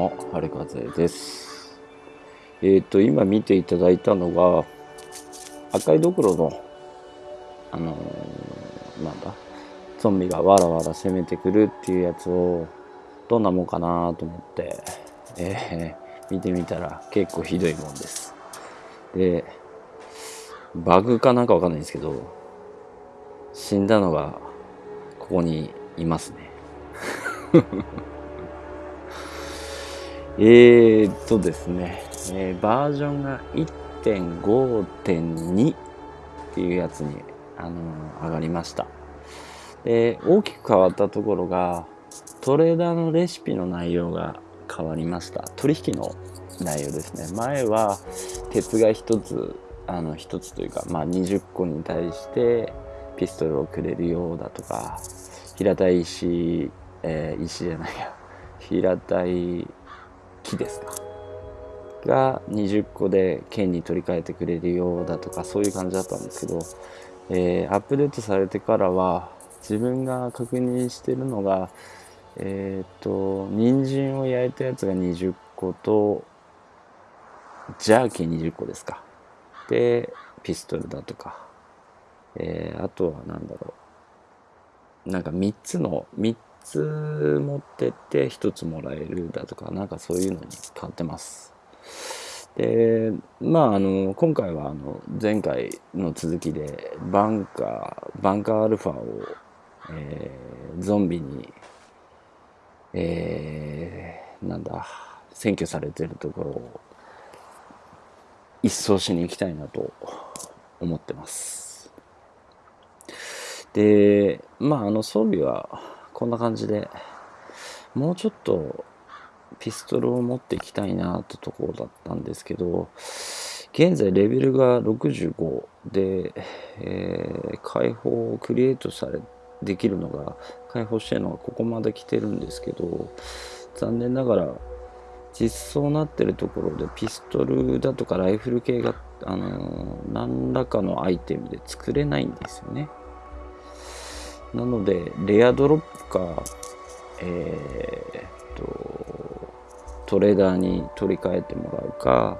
も、春風です。えっ、ー、と、今見ていただいたのが、赤いドクロの、あのー、なんだ、ゾンビがわらわら攻めてくるっていうやつを、どんなもんかなと思って、えー、見てみたら結構ひどいもんです。で、バグかなんかわかんないんですけど、死んだのがここにいますね。えーっとですね、えー、バージョンが1.5.2っていうやつに、あのー、上がりました。で、大きく変わったところが、トレーダーのレシピの内容が変わりました。取引の内容ですね。前は鉄が1つ、あの1つというか、まあ、20個に対してピストルをくれるようだとか、平たい石、えー、石じゃないや、平たい木ですか？が20個で剣に取り替えてくれるようだとかそういう感じだったんですけど、えー、アップデートされてからは自分が確認してるのがえっ、ー、と人参を焼いたやつが20個とジャーキー20個ですか？でピストルだとか、えー、あとは何だろう。なんか3つの3つ持ってって1つもらえるだとかなんかそういうのに変わってます。でまああの今回はあの前回の続きでバンカーバンカーアルファを、えー、ゾンビにえー、なんだ占拠されてるところを一掃しに行きたいなと思ってます。でまああの装備はこんな感じでもうちょっとピストルを持っていきたいなってところだったんですけど現在レベルが65で、えー、解放をクリエイトされできるのが解放してるのがここまで来てるんですけど残念ながら実装なってるところでピストルだとかライフル系が、あのー、何らかのアイテムで作れないんですよね。なので、レアドロップか、えー、っと、トレーダーに取り替えてもらうか、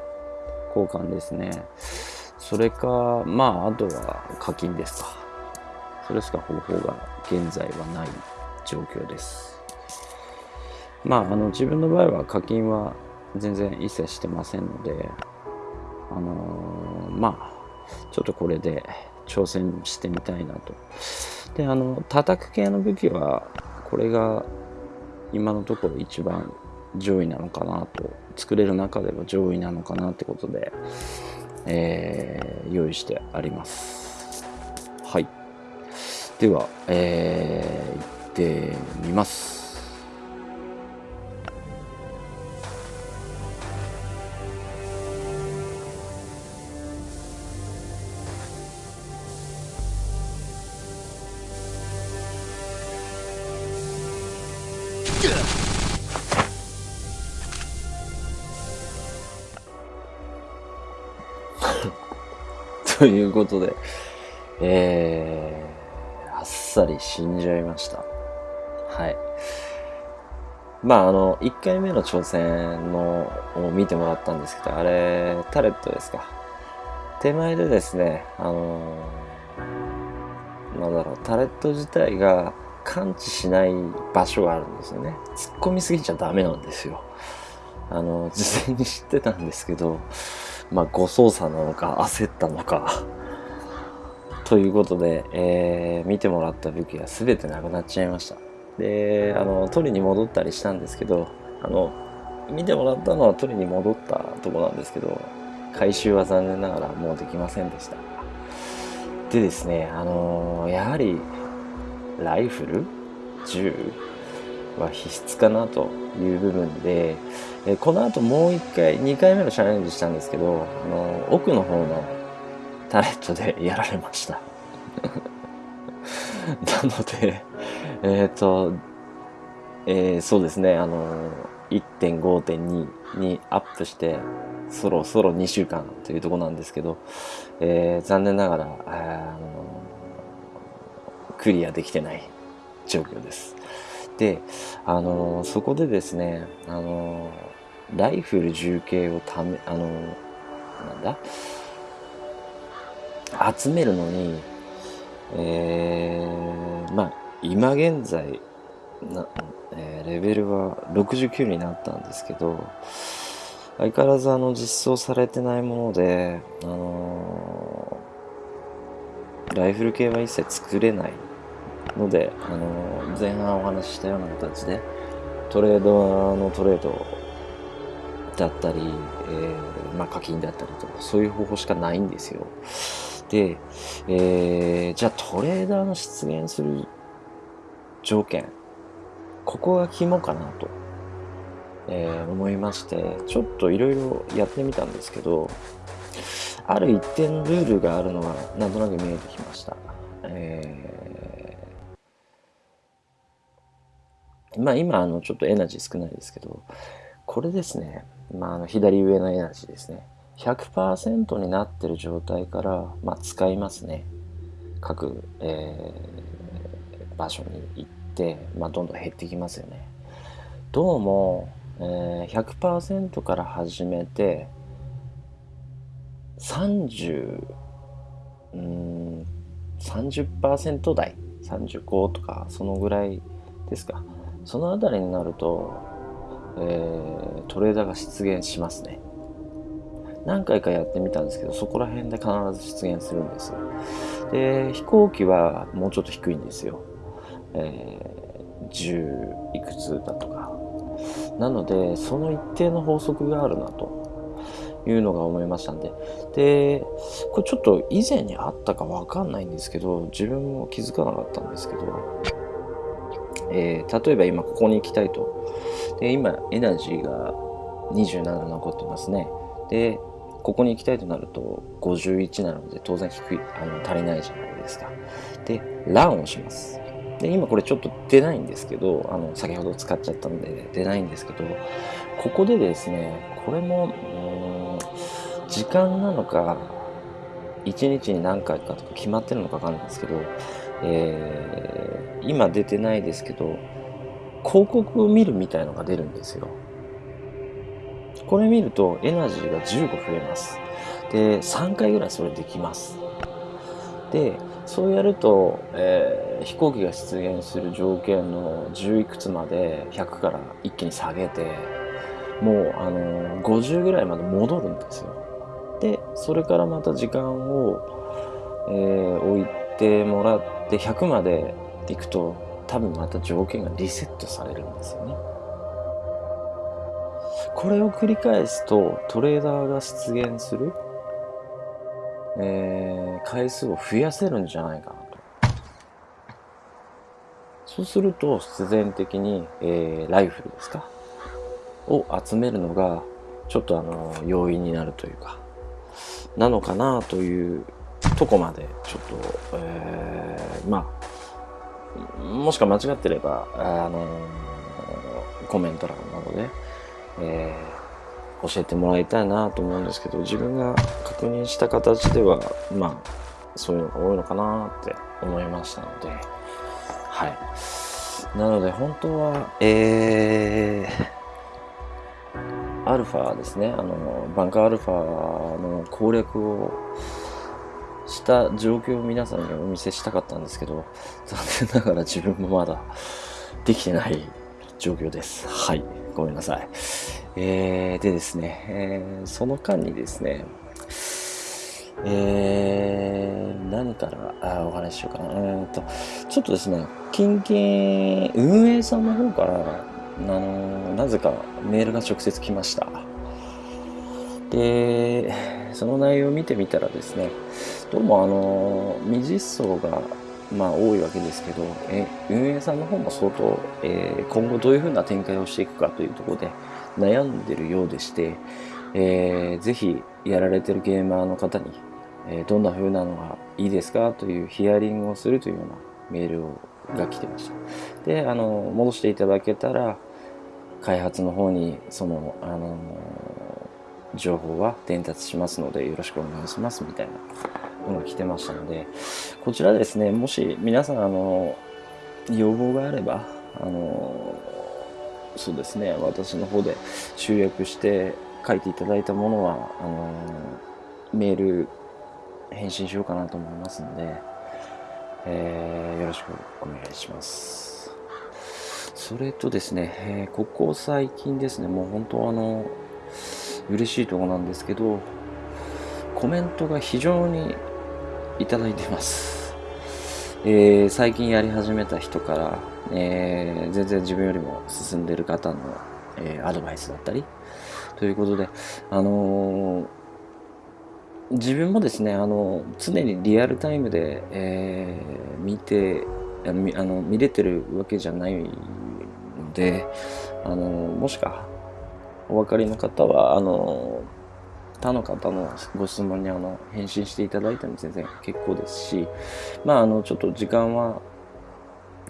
交換ですね。それか、まあ、あとは課金ですか。それしか方法が現在はない状況です。まあ、あの、自分の場合は課金は全然一切してませんので、あのー、まあ、ちょっとこれで挑戦してみたいなと。で、あの、叩く系の武器は、これが今のところ一番上位なのかなと、作れる中でも上位なのかなってことで、えー、用意してあります。はい。では、えー、行ってみます。ということで、えー、あっさり死んじゃいました。はい。まあ、あの、1回目の挑戦のを見てもらったんですけど、あれ、タレットですか。手前でですね、あのー、なんだろう、タレット自体が感知しない場所があるんですよね。突っ込みすぎちゃダメなんですよ。あの、事前に知ってたんですけど、まあ、誤操作なのか、焦ったのかということで、えー、見てもらった武器が全てなくなっちゃいました。で、あの、取りに戻ったりしたんですけど、あの、見てもらったのは取りに戻ったとこなんですけど、回収は残念ながらもうできませんでした。でですね、あのー、やはり、ライフル？銃？は必須かなという部分で、えこの後もう一回、2回目のチャレンジしたんですけど、あの奥の方のタレットでやられました。なので、えっ、ー、と、えー、そうですね、あの1.5.2にアップして、そろそろ2週間というとこなんですけど、えー、残念ながら、あのクリアできてない状況です。で、あのそこでですね、あのライフル重慶をためあのなんだ？集めるのにえー、まあ今現在な、えー、レベルは69になったんですけど相変わらずあの実装されてないもので、あの、ライフル系は一切作れない。ので、あのー、前半お話ししたような形でトレードのトレードだったり、えー、まあ、課金だったりとかそういう方法しかないんですよ。で、えー、じゃあトレーダーの出現する条件ここが肝かなと、えー、思いましてちょっといろいろやってみたんですけどある一定のルールがあるのがなんとなく見えてきました、えーまあ今あのちょっとエナジー少ないですけどこれですね、まあ、あの左上のエナジーですね。100%になってる状態から、まあ、使いますね。各、えー、場所に行って、まあ、どんどん減ってきますよね。どうも、えー、100%から始めて30うん30%台。35とかそのぐらいですか。そのあたりになると、えー、トレーダーが出現しますね。何回かやってみたんですけどそこら辺で必ず出現するんです。で飛行機はもうちょっと低いんですよ、えー、10いくつだとか。なのでその一定の法則があるなと。いうのが思いましたんで。でこれちょっと以前にあったかわかんないんですけど自分も気づかなかったんですけどえー、例えば今ここに行きたいとで今エナジーが27残ってますねでここに行きたいとなると51なので当然低い、あの足りないじゃないですか。で、ランをします。で、今これちょっと出ないんですけど、あの、先ほど使っちゃったんで出ないんですけど、ここでですね、これも、うん、時間なのか、1日に何回かとか決まってるのかわかんないんですけど、えー、今出てないですけど、広告を見るみたいのが出るんですよ。これ見るとエナジーが15増えます。で、3回ぐらいそれできます。で、そうやると、えー、飛行機が出現する条件の10いくつまで100から一気に下げて、もう、あのー、50ぐらいまで戻るんですよ。で、それからまた時間を、えー、置いてもらって100まで行くと、多分また条件がリセットされるんですよね。これを繰り返すとトレーダーが出現する、えー、回数を増やせるんじゃないかなと。そうすると必然的に、えー、ライフルですか？を集めるのがちょっとあの容易になるというかなのかなというとこまでちょっと、えー、まあもしか間違ってればあのコメント欄などで、えー、教えてもらいたいなと思うんですけど自分が確認した形ではまあそういうのが多いのかなって思いましたのではい。なので本当はえー、アルファですね。あのバンカーアルファの攻略をした状況を皆さんにお見せしたかったんですけど残念ながら自分もまだできてない状況です。はい。ごめんなさい。えー、でですね、えー、その間にですね、えー、何からあお話ししようかな。えと、ちょっとですね、近々、運営さんの方から、あのなぜかメールが直接来ました。で、その内容を見てみたらですね、どうもあの未実装がまあ多いわけですけど、え運営さんの方も相当、えー、今後どういうふうな展開をしていくかというところで悩んでるようでして、えー、ぜひやられてるゲーマーの方に、えー、どんな風なのがいいですかというヒアリングをするというようなメールをが来てました。で、あの、戻していただけたら、開発の方にその、あの情報は伝達しますのでよろしくお願いしますみたいなのが来てましたので、こちらですね、もし皆さん、あの、要望があれば、あの、そうですね私の方で集約して書いていただいたものはあのメール返信しようかなと思いますので、えー、よろしくお願いします。それとですね、えー、ここ最近ですねもう本当あの嬉しいとこなんですけどコメントが非常にいただいてます。えー、最近やり始めた人から、えー、全然自分よりも進んでる方の、えー、アドバイスだったりということで、あの自分もですね、あの常にリアルタイムで、え見てあの見れてるわけじゃないので、あのもしかお分かりの方はあの他の方のご質問にあの返信していただいても全然結構ですし、まあ、あのちょっと時間は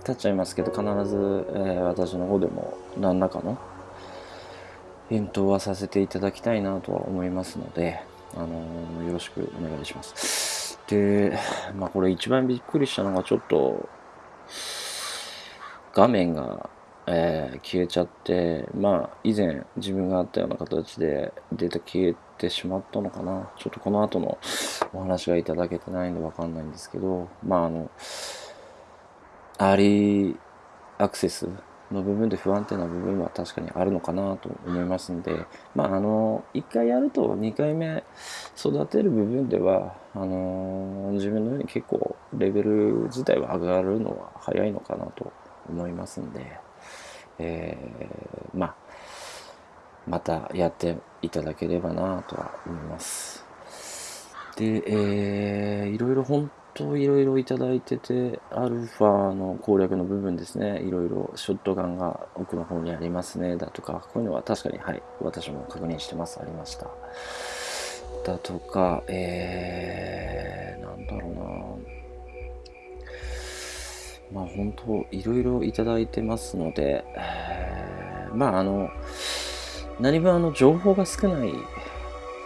経っちゃいますけど必ず、えー、私の方でも何らかの返答はさせていただきたいなとは思いますので、あの、よろしくお願いします。で、まあこれ一番びっくりしたのがちょっと画面がえー、消えちゃって、まあ、以前自分があったような形でデータ消えてしまったのかな。ちょっとこの後のお話がいただけてないんでわかんないんですけど、まあ、あの、アーリーアクセスの部分で不安定な部分は確かにあるのかなと思いますんで、まあ、あの、1回やると2回目育てる部分では、あの、自分のように結構レベル自体は上がるのは早いのかなと思いますんで、えー、まあ、またやっていただければなとは思います。で、えー、いろいろ本当いろいろいただいてて、アルファの攻略の部分ですね、いろいろショットガンが奥の方にありますね、だとか、こういうのは確かに、はい、私も確認してます、ありました。だとか、えー、なんだろうなまあ本当いろいろいただいてますので、え、まああの何分あの情報が少ない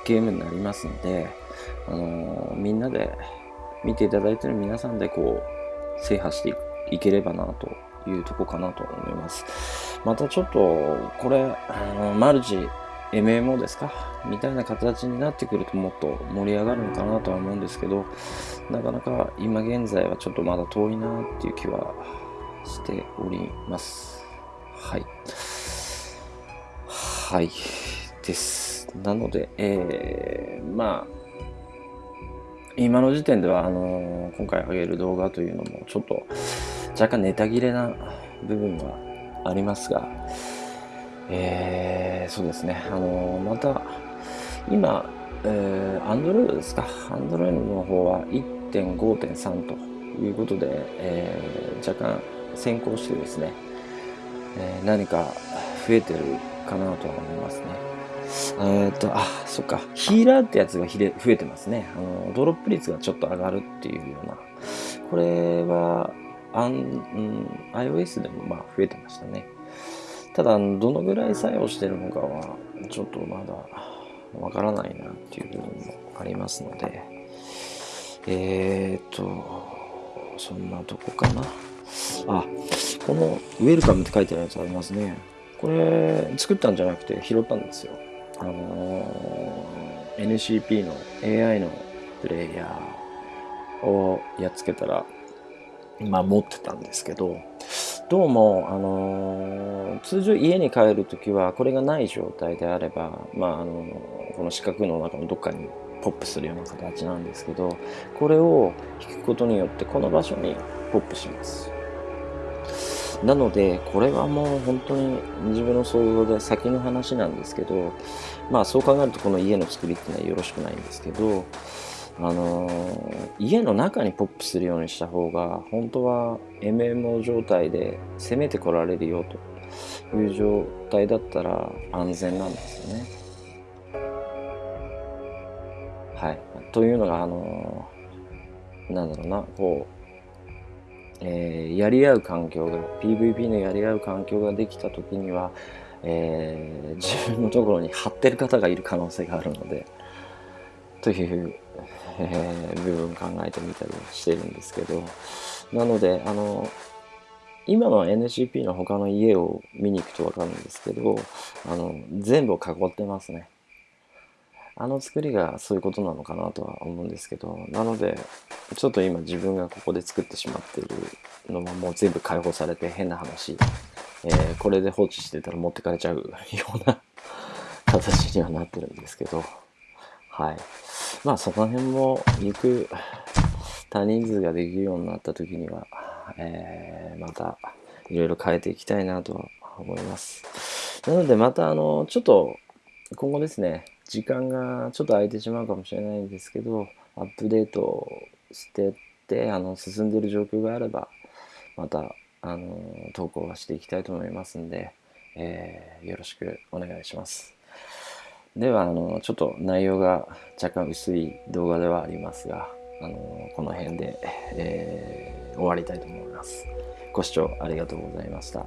ゲームになりますので、あのみんなで見ていただいてる皆さんでこう制覇していければなというとこかなと思います。またちょっとこれあのマルチ MMO ですか？みたいな形になってくるともっと盛り上がるのかなとは思うんですけど、なかなか今現在はちょっとまだ遠いなっていう気はしております。はい。はい。です。なので、えー、まあ、今の時点では、あのー、今回上げる動画というのもちょっと若干ネタ切れな部分はありますが、えー、そうですね、あのまた今、えー、Android ですか、Android の方は1.5.3ということで、えー、若干先行してですね、えー、何か増えてるかなとは思いますね。えっ、と、あ、そっか、ヒーラーってやつがひれ増えてますね。あの、ドロップ率がちょっと上がるっていうような。これは、あん、うん、iOS でもまあ増えてましたね。ただ、どのぐらい作用してるのかは、ちょっとまだわからないなっていう部分もありますので、えー、っと、そんなとこかな。あ、このウェルカムって書いてあるやつありますね。これ、作ったんじゃなくて拾ったんですよ。あのー、NCP の AI のプレイヤーをやっつけたら、まあ持ってたんですけど、どうも、あのー、通常家に帰るときはこれがない状態であれば、まああのー、この四角の中のどっかにポップするような形なんですけどこれを引くことによってこの場所にポップします。なのでこれはもう本当に自分の想像で先の話なんですけどまあそう考えるとこの家の作りっていうのはよろしくないんですけどあの、家の中にポップするようにした方が本当は MMO 状態で攻めてこられるよという状態だったら安全なんですよね。はい。というのが、あの、なんだろうな、こう、えー、やり合う環境が、PVP のやり合う環境ができた時には、えー、自分のところに張ってる方がいる可能性があるので、というえー、部分考えてみたりしてるんですけど。なのであの今の NCP の他の家を見に行くと分かるんですけどあの全部を囲ってますね。あの作りがそういうことなのかなとは思うんですけど。なのでちょっと今自分がここで作ってしまっているのももう全部解放されて変な話、えー、これで放置してたら持ってかれちゃうような形にはなってるんですけど。はい。まあその辺も行く多人数ができるようになった時には、えー、またいろいろ変えていきたいなとは思います。なのでまたあのちょっと今後ですね時間がちょっと空いてしまうかもしれないんですけどアップデートしてってあの進んでる状況があればまたあの投稿はしていきたいと思いますんで、えー、よろしくお願いします。ではあのちょっと内容が若干薄い動画ではありますがあのこの辺で、えー、終わりたいと思います。ご視聴ありがとうございました。